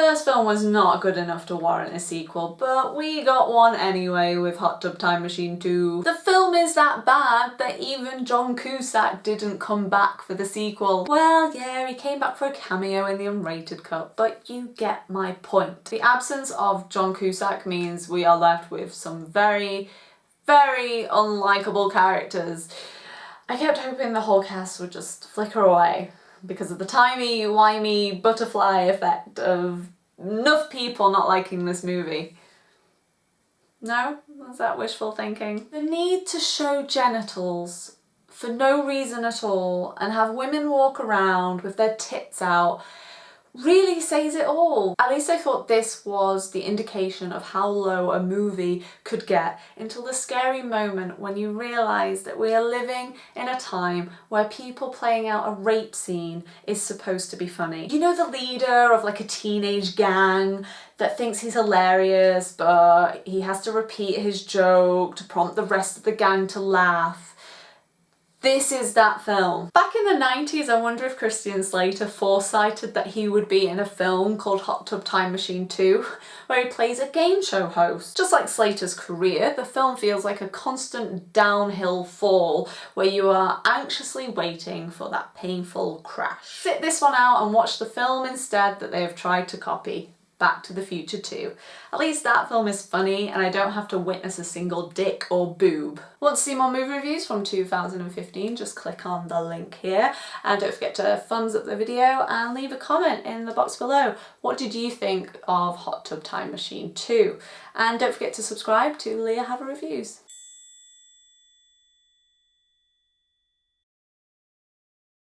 first film was not good enough to warrant a sequel, but we got one anyway with Hot Tub Time Machine 2. The film is that bad that even John Cusack didn't come back for the sequel. Well, yeah, he came back for a cameo in the unrated cut, but you get my point. The absence of John Cusack means we are left with some very, very unlikable characters. I kept hoping the whole cast would just flicker away because of the timey-wimey butterfly effect of enough people not liking this movie. No? Was that wishful thinking? The need to show genitals for no reason at all and have women walk around with their tits out really says it all. At least I thought this was the indication of how low a movie could get until the scary moment when you realise that we are living in a time where people playing out a rape scene is supposed to be funny. You know the leader of like a teenage gang that thinks he's hilarious but he has to repeat his joke to prompt the rest of the gang to laugh this is that film. Back in the 90s, I wonder if Christian Slater foresighted that he would be in a film called Hot Tub Time Machine 2, where he plays a game show host. Just like Slater's career, the film feels like a constant downhill fall where you are anxiously waiting for that painful crash. Sit this one out and watch the film instead that they have tried to copy. Back to the Future 2. At least that film is funny and I don't have to witness a single dick or boob. Want to see more movie reviews from 2015? Just click on the link here and don't forget to thumbs up the video and leave a comment in the box below. What did you think of Hot Tub Time Machine 2? And don't forget to subscribe to Leah Have a Reviews.